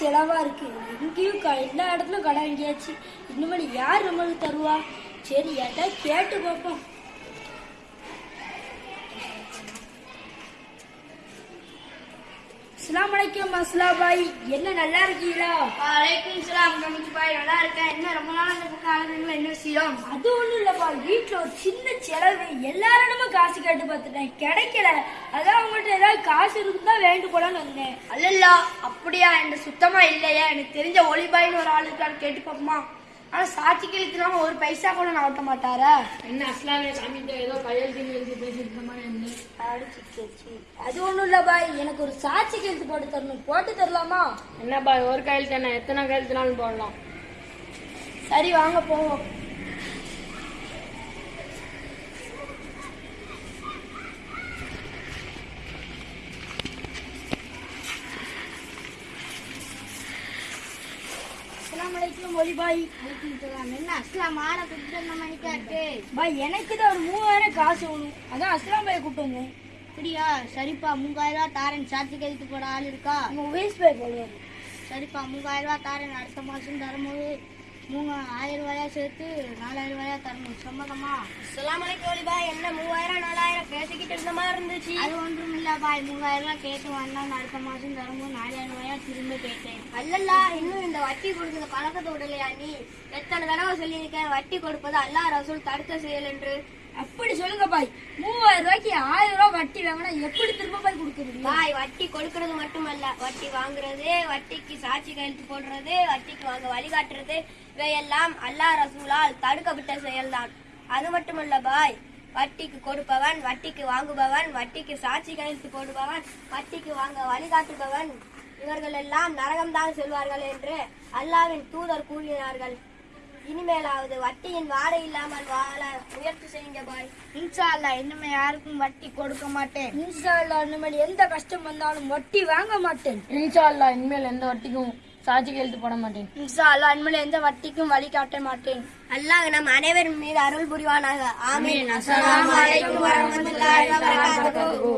செலவா இருக்கு. எங்கேயும் க- எல்லா இடத்துலயும் கடன் வாங்கியாச்சு. இனிமேல் யார் நம்மளுக்கு தருவா? சரி ஏட்டா கேட்டு பார்ப்போம். அஸ்ஸலாமு அலைக்கும் அஸ்லா பாய் என்ன நல்லா இருக்கீங்களா? வலைக்கும் சலாம் கமிச்சு பாய் நல்லா இருக்கேன். என்ன ரொம்ப நாள் அந்த பக்கம் ஆகுதுங்களா என்ன விஷயம்? அது ஒண்ணும் இல்லப்பா. வீட்டுல ஒரு சின்ன செலவு. எல்லாரிடமும் காசு கேட்டு பார்த்துட்டேன். கிடைக்கல. அதான் உங்கள்கிட்ட ஏதாவது காசு இருக்குதா வேண்டு போலான்னு வந்தேன். அல்லல்லா அப்படியா? என்கிட்ட சுத்தமா இல்லையா? எனக்கு தெரிஞ்ச ஒளிபாயின்னு ஒரு ஆள் இருக்கான்னு கேட்டு பார்ப்போமா? ஆனா சாட்சி கழித்துனாம ஒரு பைசா கூட நான் ஓட்ட மாட்டாரா? என்ன அஸ்லாமிய சாமிகிட்ட ஏதோ கையெழுத்து எழுதி பேசிட்டு என்ன. அது ஒண்ணும் இல்ல பாய். எனக்கு ஒரு சாட்சி கையெழுத்து போட்டு தரணும். போட்டு தரலாமா? என்ன பாய் ஒரு கையெழுத்து என்ன எத்தனை கையெழுத்துனாலும் போடலாம். சரி வாங்க போவோம். அஸ்ஸலாமு அலைக்கும் ஒலி பாய். என்ன அஸ்லாம் ஆளை கொடுத்துட்டு நம்ம பாய் எனக்கு தான் ஒரு மூவாயிரம் காசு வேணும். அதான் அஸ்லாம் பாய் கூப்பிட்டு வந்தேன். அப்படியா? சரிப்பா மூவாயிரம் ரூபா தாரன். சாட்சி கழித்து போட ஆள் இருக்கா? உங்க உவேஸ் பாய் போடுவாரு சரிப்பா மூவாயிரம் ரூபா தாரன். அடுத்த மாசம் தரும்போது மூணு ஆயிரம் ரூபாயா சேர்த்து நாலாயிரம் ரூபாயா தரணும். சம்மதமா? அலைக்கும் பாய். என்ன மூவாயிரம் நாலாயிரம் பேசிக்கிட்டு இருந்த மாதிரி இருந்துச்சு. அது ஒன்றும் இல்ல பாய். மூவாயிரம் ரூபாய் கேட்டு வந்தான் அடுத்த மாசம் தரும்போது நாலாயிரம் ரூபாயா திரும்ப கேட்டேன். அல்லல்லா இன்னும் இந்த வட்டி கொடுக்கிற பழக்கத்தை விடலையா நீ? எத்தனை தடவை சொல்லியிருக்கேன் வட்டி கொடுப்பது அல்லாஹ் ரசூல் தடுக்க செயல் என்று. அப்படி சொல்லுங்க பாய். மூவாயிரம் ரூபாய்க்கு ஆயிரம் ரூபாய் வட்டி வாங்கினா எப்படி திரும்ப போய் கொடுக்குறது பாய் வட்டி கொடுக்கறது மட்டுமல்ல. வட்டி வாங்குறது வட்டிக்கு சாட்சி கையெழுத்து போடுறது வட்டிக்கு வாங்க வழிகாட்டுறது இவையெல்லாம் அல்லாஹ் ரசூலால் தடுக்கப்பட்ட செயல்தான். அது மட்டுமல்ல பாய் வட்டிக்கு கொடுப்பவன் வட்டிக்கு வாங்குபவன் வட்டிக்கு சாட்சி கையெழுத்து போடுபவன் வட்டிக்கு வாங்க வழிகாட்டுபவன் இவர்கள் எல்லாம் நரகம்தான் செல்வார்கள் என்று அல்லாவின் தூதர் கூறினார்கள். இனிமேலாவது வட்டியின் வாடை இல்லாமல் வாழ முயற்சி செய்யுங்க பாய் இன்ஷா அல்லா இனிமே யாருக்கும் வட்டி கொடுக்க மாட்டேன். இன்ஷா அல்லாஹ் இனிமேல் எந்த கஷ்டம் வந்தாலும் வட்டி வாங்க மாட்டேன். இன்ஷா அல்லாஹ் இனிமேல் எந்த வட்டிக்கும் சாட்சி கையெழுத்து போட மாட்டேன். இன்ஷா அல்லா இனிமேல் எந்த வட்டிக்கும் வழி காட்ட மாட்டேன். அல்லாஹ் நம் அனைவரின் மீது அருள் புரிவானாக. ஆமீன். அஸ்ஸலாமு அலைக்கும் வரஹ்மத்துல்லாஹி வபரகாத்துஹு.